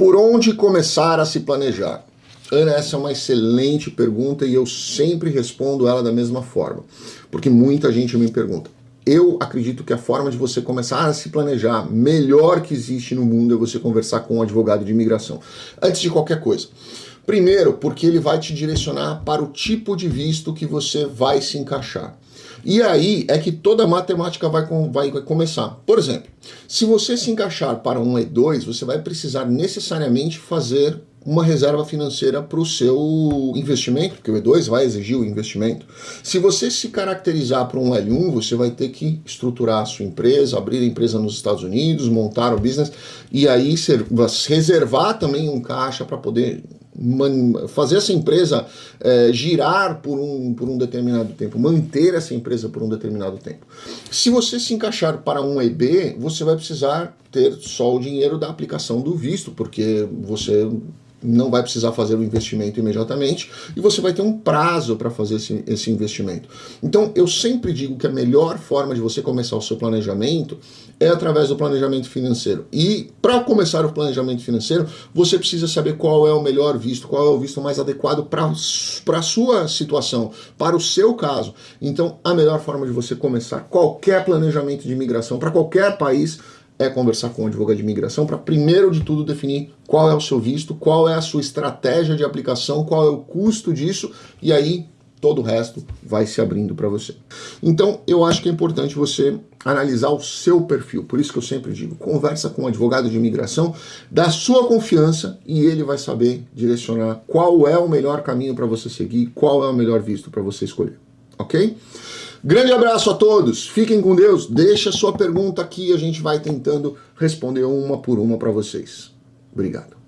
Por onde começar a se planejar? Ana, essa é uma excelente pergunta e eu sempre respondo ela da mesma forma, porque muita gente me pergunta. Eu acredito que a forma de você começar a se planejar melhor que existe no mundo é você conversar com um advogado de imigração. Antes de qualquer coisa. Primeiro, porque ele vai te direcionar para o tipo de visto que você vai se encaixar. E aí é que toda a matemática vai, vai, vai começar. Por exemplo, se você se encaixar para um E2, você vai precisar necessariamente fazer uma reserva financeira para o seu investimento, porque o E2 vai exigir o investimento. Se você se caracterizar para um L1, você vai ter que estruturar a sua empresa, abrir a empresa nos Estados Unidos, montar o business e aí reservar também um caixa para poder fazer essa empresa é, girar por um, por um determinado tempo, manter essa empresa por um determinado tempo. Se você se encaixar para um EB, você vai precisar ter só o dinheiro da aplicação do visto, porque você não vai precisar fazer o investimento imediatamente e você vai ter um prazo para fazer esse, esse investimento. Então, eu sempre digo que a melhor forma de você começar o seu planejamento é através do planejamento financeiro. E para começar o planejamento financeiro, você precisa saber qual é o melhor visto, qual é o visto mais adequado para a sua situação, para o seu caso. Então, a melhor forma de você começar qualquer planejamento de imigração para qualquer país é conversar com o advogado de imigração para, primeiro de tudo, definir qual é o seu visto, qual é a sua estratégia de aplicação, qual é o custo disso, e aí todo o resto vai se abrindo para você. Então, eu acho que é importante você analisar o seu perfil. Por isso que eu sempre digo, conversa com um advogado de imigração da sua confiança e ele vai saber direcionar qual é o melhor caminho para você seguir, qual é o melhor visto para você escolher. Ok? Grande abraço a todos, fiquem com Deus, deixa sua pergunta aqui, a gente vai tentando responder uma por uma para vocês. Obrigado.